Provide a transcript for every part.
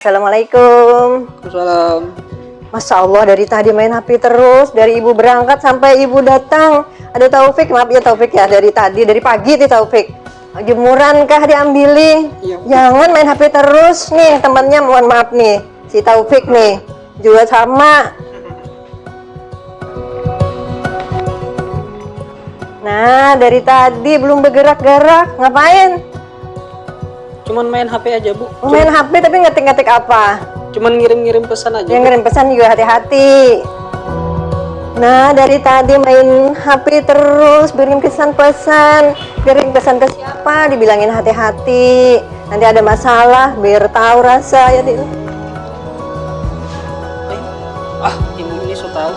Assalamualaikum. Salam. Masya Allah dari tadi main HP terus dari ibu berangkat sampai ibu datang. Ada Taufik, maaf ya Taufik ya dari tadi dari pagi nih Taufik. Jemuran kah diambili? Iya. Jangan main HP terus nih temannya mohon maaf nih si Taufik nih juga sama. Nah dari tadi belum bergerak-gerak ngapain? Cuman main HP aja, Bu. Mau main HP tapi ngetik-ngetik apa? Cuman ngirim-ngirim pesan aja. Yang ngirim pesan juga hati-hati. Nah, dari tadi main HP terus, kirim pesan-pesan, kirim pesan ke siapa, dibilangin hati-hati. Nanti ada masalah, biar tahu rasa ya. Di. Eh, Ah, ibu ini so tahu.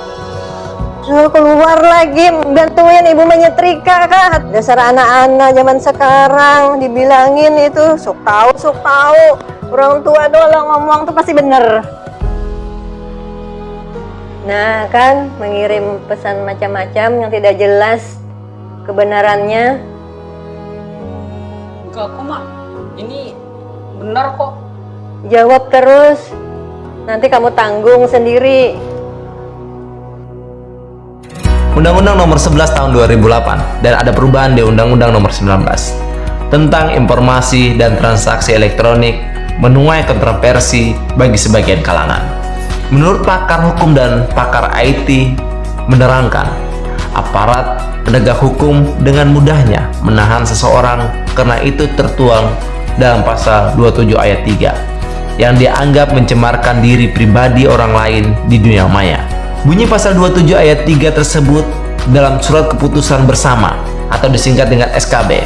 Suruh keluar lagi, bantuin ibu menyetrika kah? Dasar anak-anak zaman sekarang dibilangin itu sok tahu, sok tahu. Orang tua doang ngomong tuh pasti bener. Nah kan mengirim pesan macam-macam yang tidak jelas kebenarannya. Enggak kok, Mak. Ini benar kok. Jawab terus. Nanti kamu tanggung sendiri. Undang-Undang Nomor 11 Tahun 2008 dan ada perubahan di Undang-Undang Nomor 19 tentang informasi dan transaksi elektronik menuai kontroversi bagi sebagian kalangan. Menurut pakar hukum dan pakar IT menerangkan, aparat penegak hukum dengan mudahnya menahan seseorang karena itu tertuang dalam pasal 27 ayat 3 yang dianggap mencemarkan diri pribadi orang lain di dunia maya. Bunyi pasal 27 ayat 3 tersebut dalam surat keputusan bersama atau disingkat dengan SKB.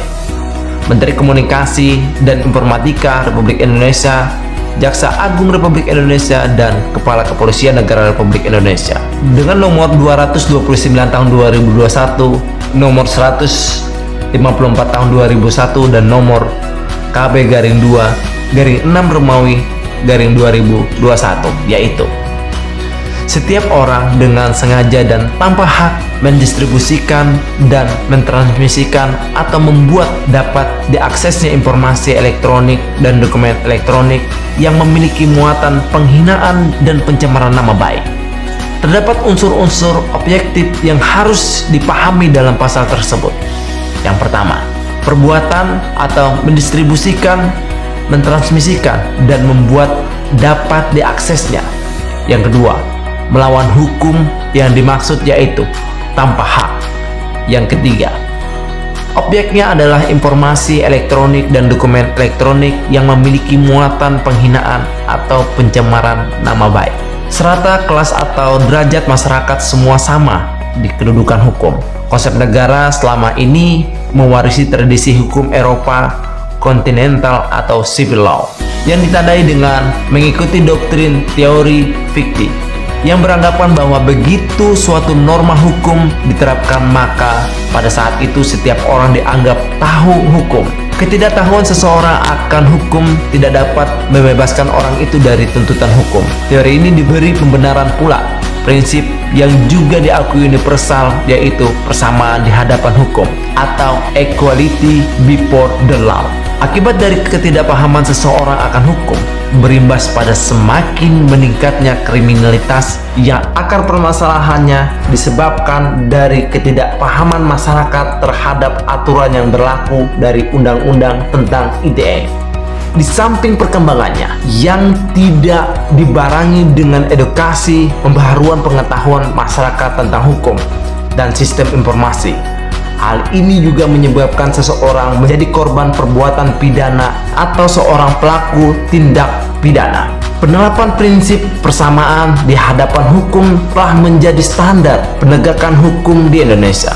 Menteri Komunikasi dan Informatika Republik Indonesia, Jaksa Agung Republik Indonesia, dan Kepala Kepolisian Negara Republik Indonesia. Dengan nomor 229 tahun 2021, nomor 154 tahun 2001, dan nomor KB garing 2 garing 6 Romawi garing 2021, yaitu setiap orang dengan sengaja dan tanpa hak mendistribusikan dan mentransmisikan atau membuat dapat diaksesnya informasi elektronik dan dokumen elektronik yang memiliki muatan penghinaan dan pencemaran nama baik. Terdapat unsur-unsur objektif yang harus dipahami dalam pasal tersebut. Yang pertama, perbuatan atau mendistribusikan, mentransmisikan, dan membuat dapat diaksesnya. Yang kedua, melawan hukum yang dimaksud yaitu tanpa hak. Yang ketiga, objeknya adalah informasi elektronik dan dokumen elektronik yang memiliki muatan penghinaan atau pencemaran nama baik. Serata kelas atau derajat masyarakat semua sama di kedudukan hukum. Konsep negara selama ini mewarisi tradisi hukum Eropa kontinental atau civil law yang ditandai dengan mengikuti doktrin teori fiktif yang beranggapan bahwa begitu suatu norma hukum diterapkan maka pada saat itu setiap orang dianggap tahu hukum. Ketidaktahuan seseorang akan hukum tidak dapat membebaskan orang itu dari tuntutan hukum. Teori ini diberi pembenaran pula prinsip yang juga diakui universal yaitu persamaan di hadapan hukum atau equality before the law. Akibat dari ketidakpahaman seseorang akan hukum, berimbas pada semakin meningkatnya kriminalitas yang akar permasalahannya disebabkan dari ketidakpahaman masyarakat terhadap aturan yang berlaku dari undang-undang tentang ITE. Di samping perkembangannya yang tidak dibarengi dengan edukasi pembaharuan pengetahuan masyarakat tentang hukum dan sistem informasi, Hal ini juga menyebabkan seseorang menjadi korban perbuatan pidana atau seorang pelaku tindak pidana. Penerapan prinsip persamaan di hadapan hukum telah menjadi standar penegakan hukum di Indonesia.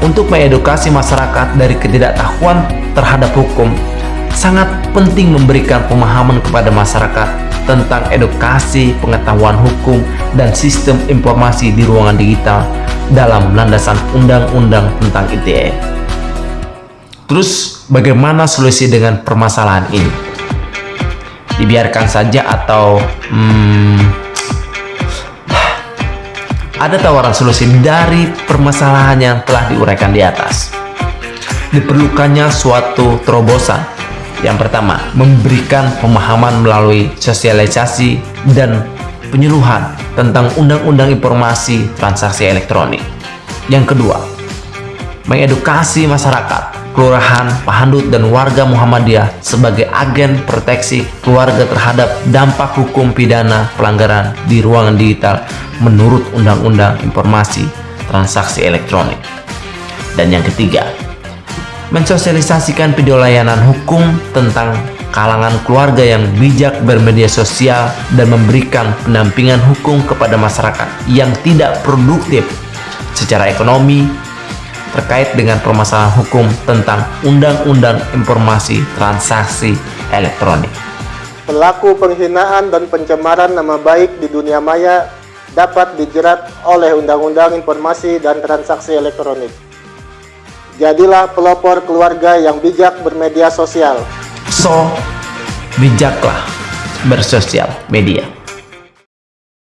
Untuk mengedukasi masyarakat dari ketidaktahuan terhadap hukum, sangat penting memberikan pemahaman kepada masyarakat tentang edukasi pengetahuan hukum dan sistem informasi di ruangan digital dalam landasan undang-undang tentang ITE. Terus bagaimana solusi dengan permasalahan ini? Dibiarkan saja atau hmm, ada tawaran solusi dari permasalahan yang telah diuraikan di atas. Diperlukannya suatu terobosan Yang pertama, memberikan pemahaman melalui sosialisasi dan penyuluhan tentang Undang-Undang Informasi Transaksi Elektronik. Yang kedua, mengedukasi masyarakat, kelurahan, pahandut, dan warga Muhammadiyah sebagai agen proteksi keluarga terhadap dampak hukum pidana pelanggaran di ruangan digital menurut Undang-Undang Informasi Transaksi Elektronik. Dan yang ketiga, mensosialisasikan video layanan hukum tentang kalangan keluarga yang bijak bermedia sosial dan memberikan pendampingan hukum kepada masyarakat yang tidak produktif secara ekonomi terkait dengan permasalahan hukum tentang Undang-Undang Informasi Transaksi Elektronik. Pelaku penghinaan dan pencemaran nama baik di dunia maya dapat dijerat oleh Undang-Undang Informasi dan Transaksi Elektronik. Jadilah pelopor keluarga yang bijak bermedia sosial. So, bijaklah bersosial media.